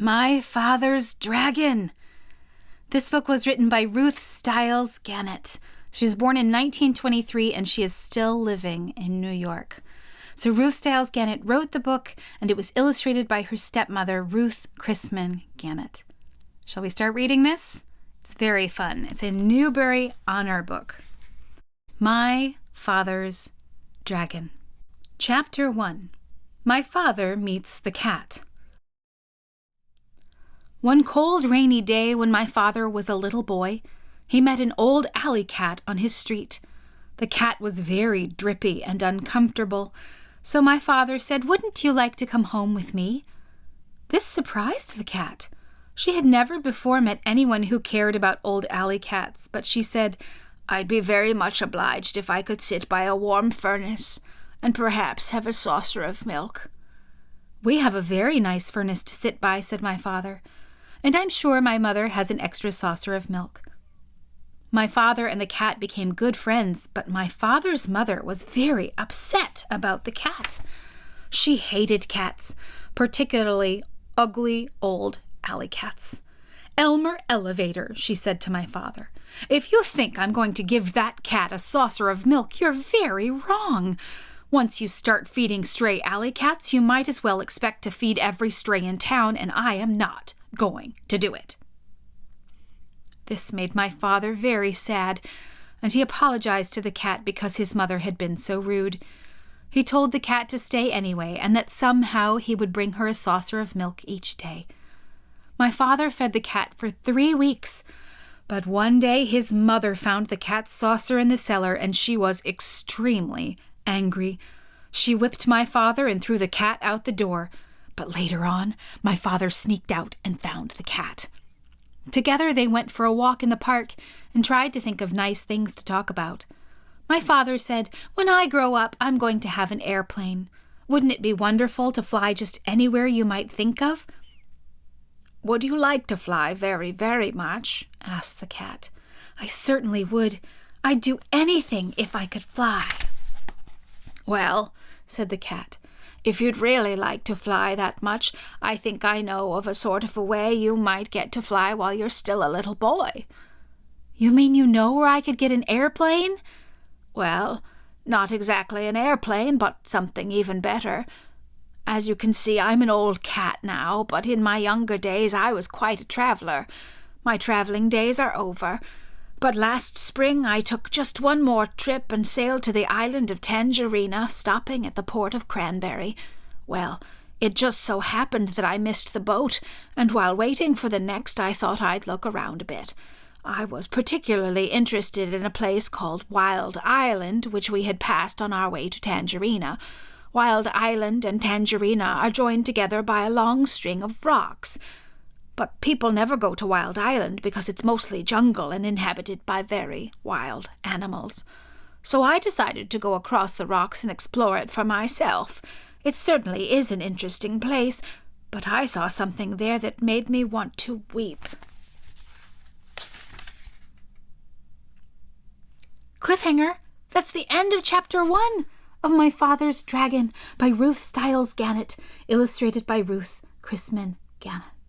My Father's Dragon. This book was written by Ruth Stiles Gannett. She was born in 1923 and she is still living in New York. So Ruth Stiles Gannett wrote the book and it was illustrated by her stepmother, Ruth Chrisman Gannett. Shall we start reading this? It's very fun. It's a Newbery Honor book. My Father's Dragon. Chapter 1 My Father Meets the Cat. One cold, rainy day when my father was a little boy, he met an old alley cat on his street. The cat was very drippy and uncomfortable, so my father said, Wouldn't you like to come home with me? This surprised the cat. She had never before met anyone who cared about old alley cats, but she said, I'd be very much obliged if I could sit by a warm furnace and perhaps have a saucer of milk. We have a very nice furnace to sit by, said my father and I'm sure my mother has an extra saucer of milk. My father and the cat became good friends, but my father's mother was very upset about the cat. She hated cats, particularly ugly old alley cats. Elmer Elevator, she said to my father, if you think I'm going to give that cat a saucer of milk, you're very wrong. Once you start feeding stray alley cats, you might as well expect to feed every stray in town, and I am not going to do it. This made my father very sad, and he apologized to the cat because his mother had been so rude. He told the cat to stay anyway, and that somehow he would bring her a saucer of milk each day. My father fed the cat for three weeks, but one day his mother found the cat's saucer in the cellar, and she was extremely angry. She whipped my father and threw the cat out the door. But later on, my father sneaked out and found the cat. Together they went for a walk in the park and tried to think of nice things to talk about. My father said, When I grow up, I'm going to have an airplane. Wouldn't it be wonderful to fly just anywhere you might think of? Would you like to fly very, very much? asked the cat. I certainly would. I'd do anything if I could fly. Well, said the cat, if you'd really like to fly that much, I think I know of a sort of a way you might get to fly while you're still a little boy. You mean you know where I could get an airplane? Well, not exactly an airplane, but something even better. As you can see, I'm an old cat now, but in my younger days I was quite a traveller. My travelling days are over, but last spring I took just one more trip and sailed to the island of Tangerina, stopping at the port of Cranberry. Well, it just so happened that I missed the boat, and while waiting for the next I thought I'd look around a bit. I was particularly interested in a place called Wild Island, which we had passed on our way to Tangerina. Wild Island and Tangerina are joined together by a long string of rocks. But people never go to Wild Island because it's mostly jungle and inhabited by very wild animals. So I decided to go across the rocks and explore it for myself. It certainly is an interesting place, but I saw something there that made me want to weep. Cliffhanger! That's the end of chapter one of My Father's Dragon by Ruth Stiles Gannett, illustrated by Ruth Chrisman Gannett.